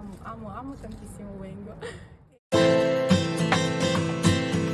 amo, amo, amo tantissimo Wengo.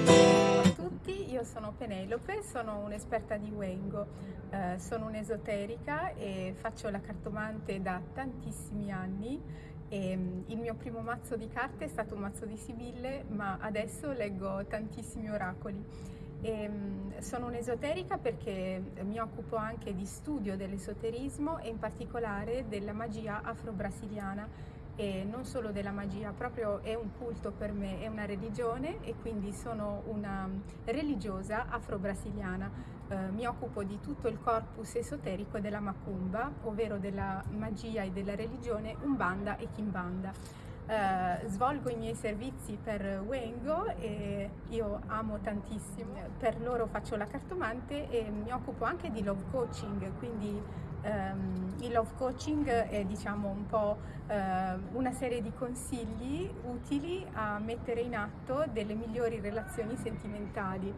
Ciao a tutti, io sono Penelope, sono un'esperta di Wengo, eh, sono un'esoterica e faccio la cartomante da tantissimi anni. E, mm, il mio primo mazzo di carte è stato un mazzo di Sibille, ma adesso leggo tantissimi oracoli. E, mm, sono un'esoterica perché mi occupo anche di studio dell'esoterismo e in particolare della magia afro-brasiliana e non solo della magia, proprio è un culto per me, è una religione e quindi sono una religiosa afro-brasiliana. Eh, mi occupo di tutto il corpus esoterico della Macumba, ovvero della magia e della religione Umbanda e Kimbanda. Uh, svolgo i miei servizi per Wengo e io amo tantissimo, per loro faccio la cartomante e mi occupo anche di love coaching, quindi um, il love coaching è diciamo un po' uh, una serie di consigli utili a mettere in atto delle migliori relazioni sentimentali.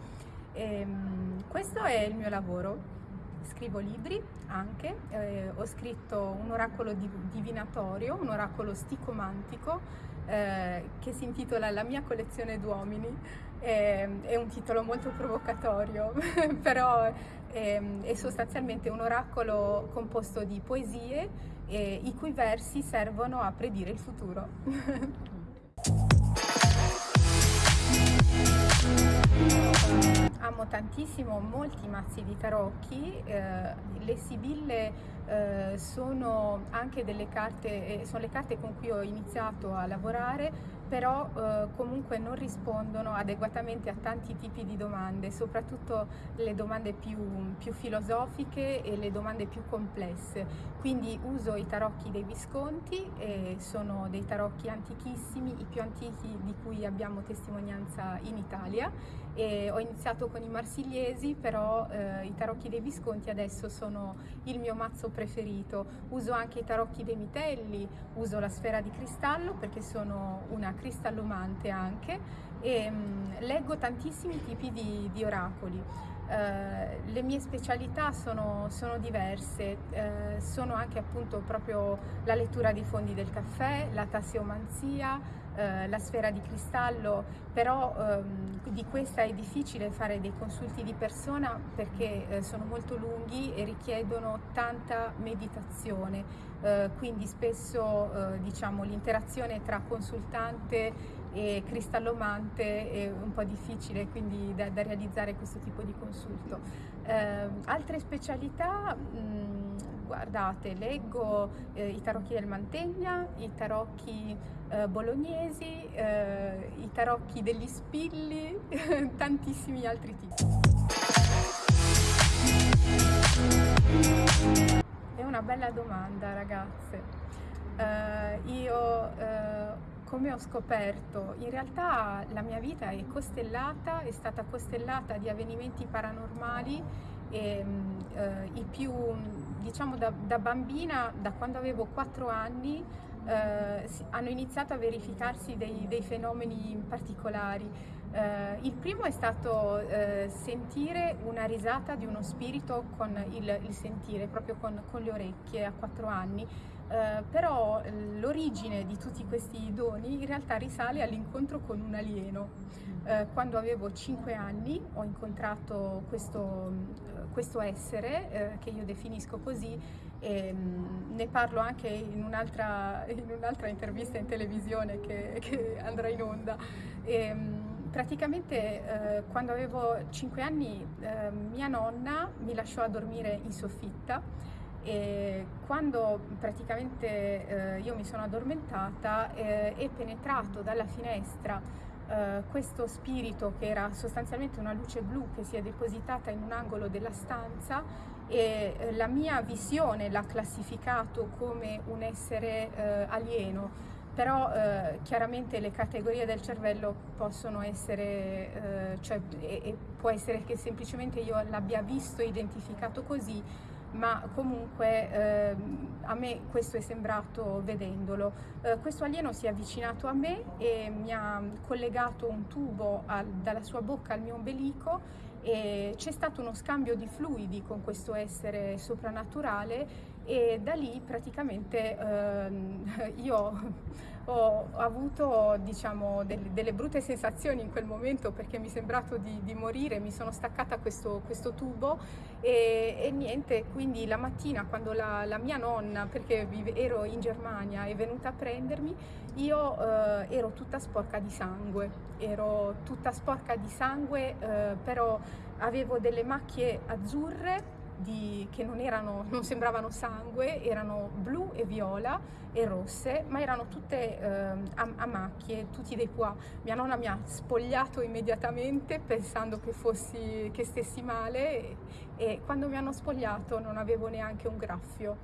E, um, questo è il mio lavoro scrivo libri anche, eh, ho scritto un oracolo divinatorio, un oracolo sticomantico eh, che si intitola La mia collezione d'uomini, eh, è un titolo molto provocatorio, però è, ehm, è, sostanzialmente un oracolo composto di poesie i cui versi servono a predire il futuro. amo tantissimo molti mazzi di tarocchi, eh, le sibille eh, sono anche delle carte, eh, sono le carte con cui ho iniziato a lavorare però eh, comunque non rispondono adeguatamente a tanti tipi di domande, soprattutto le domande più, più filosofiche e le domande più complesse. Quindi uso i tarocchi dei Visconti, eh, sono dei tarocchi antichissimi, i più antichi di cui abbiamo testimonianza in Italia. E ho iniziato con i marsigliesi, però eh, i tarocchi dei Visconti adesso sono il mio mazzo preferito. Uso anche i tarocchi dei Mitelli, uso la sfera di cristallo perché sono una cristallomante anche e mh, mm, leggo tantissimi tipi di, di oracoli. Uh, le mie specialità sono, sono diverse, uh, sono anche appunto proprio la lettura dei fondi del caffè, la tasseomanzia, uh, la sfera di cristallo, però um, di questa è difficile fare dei consulti di persona perché sono molto lunghi e richiedono tanta meditazione, quindi spesso diciamo l'interazione tra consultante e cristallomante è un po' difficile quindi da, da realizzare questo tipo di consulto. Eh, altre specialità, mh, mm, guardate, leggo eh, i tarocchi del Mantegna, i tarocchi eh, bolognesi, eh, i tarocchi degli spilli, tantissimi altri tipi. È una bella domanda ragazze. Uh, io uh, come ho scoperto, in realtà la mia vita è costellata, è stata costellata di avvenimenti paranormali e eh, i più, diciamo da, da, bambina, da quando avevo 4 anni, eh, hanno iniziato a verificarsi dei, dei fenomeni particolari. Eh, il primo è stato eh, sentire una risata di uno spirito con il, il sentire, proprio con, con le orecchie a 4 anni eh, però l'origine di tutti questi doni in realtà risale all'incontro con un alieno. Quando avevo 5 anni ho incontrato questo, questo essere che io definisco così e mm, ne parlo anche in un'altra, un'altra intervista in televisione che, che andrà in onda. E, mm, praticamente eh, quando avevo 5 anni eh, mia nonna mi lasciò a dormire in soffitta e quando praticamente eh, io mi sono addormentata eh, è penetrato dalla finestra eh, questo spirito che era sostanzialmente una luce blu che si è depositata in un angolo della stanza e eh, la mia visione l'ha classificato come un essere alieno però eh, chiaramente le categorie del cervello possono essere, eh, cioè, e, e può essere che semplicemente io l'abbia visto identificato così, ma comunque eh, a me questo è sembrato vedendolo. Eh, questo alieno si è avvicinato a me e mi ha collegato un tubo al, dalla sua bocca al mio ombelico e c'è stato uno scambio di fluidi con questo essere soprannaturale e da lì praticamente ehm, io ho avuto diciamo, delle, delle, brutte sensazioni in quel momento perché mi è sembrato di, di morire, mi sono staccata questo, questo tubo e, e, niente, quindi la mattina quando la, la mia nonna, perché ero in Germania, è venuta a prendermi, io eh, ero tutta sporca di sangue, ero tutta sporca di sangue, eh, però avevo delle macchie azzurre di, che non, erano, non sembravano sangue, erano blu e viola e rosse, ma erano tutte eh, a, a, macchie, tutti dei pois. Mia nonna mi ha spogliato immediatamente pensando che, fossi, che stessi male e, e quando mi hanno spogliato non avevo neanche un graffio.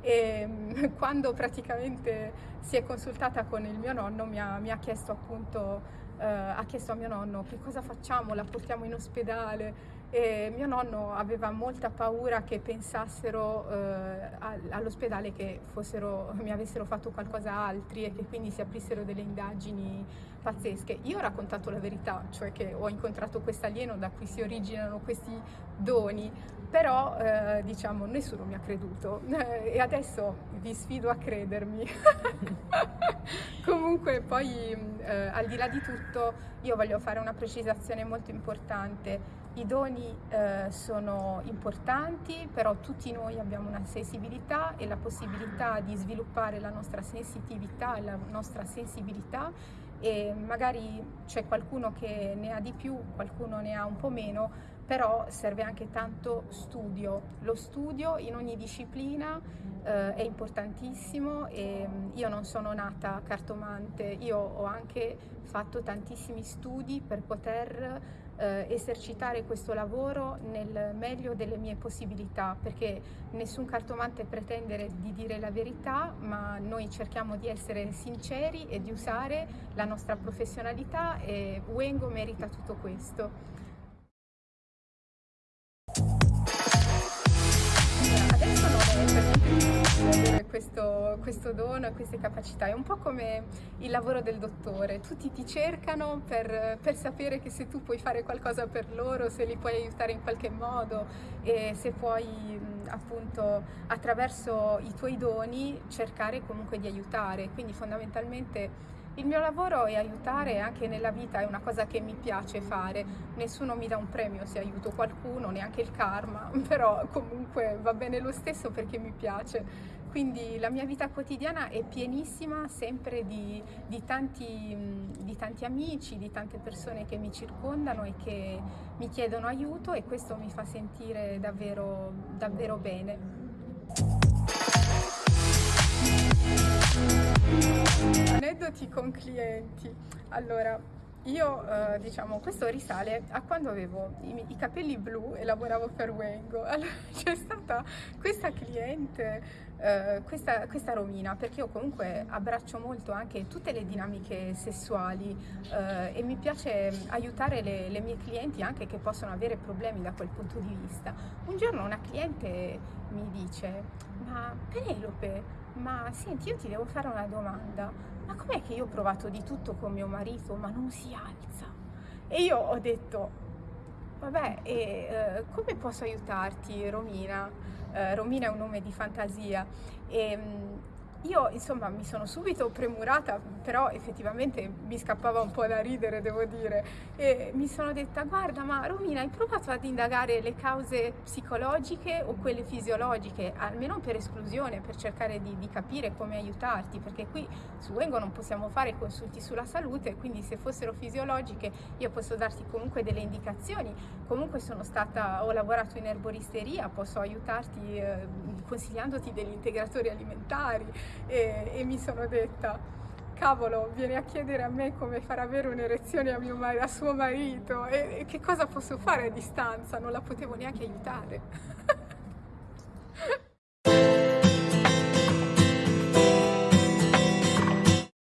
E quando praticamente si è consultata con il mio nonno mi ha, mi ha chiesto appunto, eh, ha chiesto a mio nonno che cosa facciamo, la portiamo in ospedale e mio nonno aveva molta paura che pensassero eh, all'ospedale che fossero, mi avessero fatto qualcosa altri e che quindi si aprissero delle indagini pazzesche. Io ho raccontato la verità, cioè che ho incontrato questo alieno da cui si originano questi doni, però eh, diciamo nessuno mi ha creduto e adesso vi sfido a credermi. Comunque poi eh, al di là di tutto io voglio fare una precisazione molto importante i doni eh, sono importanti, però tutti noi abbiamo una sensibilità e la possibilità di sviluppare la nostra sensitività e la nostra sensibilità e magari c'è qualcuno che ne ha di più, qualcuno ne ha un po' meno, però serve anche tanto studio. Lo studio in ogni disciplina eh, è importantissimo e mm, io non sono nata cartomante, io ho anche fatto tantissimi studi per poter eh, esercitare questo lavoro nel meglio delle mie possibilità, perché nessun cartomante pretende di dire la verità, ma noi cerchiamo di essere sinceri e di usare la nostra professionalità e Wengo merita tutto questo. Questo, questo dono e queste capacità. È un po' come il lavoro del dottore, tutti ti cercano per, per, sapere che se tu puoi fare qualcosa per loro, se li puoi aiutare in qualche modo e se puoi appunto attraverso i tuoi doni cercare comunque di aiutare. Quindi fondamentalmente il mio lavoro è aiutare anche nella vita, è una cosa che mi piace fare. Nessuno mi dà un premio se aiuto qualcuno, neanche il karma, però comunque va bene lo stesso perché mi piace. Quindi la mia vita quotidiana è pienissima sempre di, di, tanti, di tanti amici, di tante persone che mi circondano e che mi chiedono aiuto e questo mi fa sentire davvero, davvero bene. Aneddoti con clienti. Allora, io eh, diciamo, questo risale a quando avevo i, i, capelli blu e lavoravo per Wengo. Allora c'è stata questa cliente, eh, questa, questa, Romina, perché io comunque abbraccio molto anche tutte le dinamiche sessuali eh, e mi piace aiutare le, le mie clienti anche che possono avere problemi da quel punto di vista. Un giorno una cliente mi dice, ma Penelope, ma senti io ti devo fare una domanda, ma com'è che io ho provato di tutto con mio marito ma non si alza? E io ho detto, vabbè, e, eh, come posso aiutarti Romina? Eh, Romina è un nome di fantasia. E, mm, io insomma mi sono subito premurata, però effettivamente mi scappava un po' da ridere, devo dire, e mi sono detta guarda ma Romina hai provato ad indagare le cause psicologiche o quelle fisiologiche, almeno per esclusione, per cercare di, di capire come aiutarti, perché qui su Wengo non possiamo fare consulti sulla salute, quindi se fossero fisiologiche io posso darti comunque delle indicazioni, comunque sono stata, ho lavorato in erboristeria, posso aiutarti eh, consigliandoti degli integratori alimentari, e, e mi sono detta cavolo, viene a chiedere a me come far avere un'erezione a, a, suo marito e, e, che cosa posso fare a distanza, non la potevo neanche aiutare.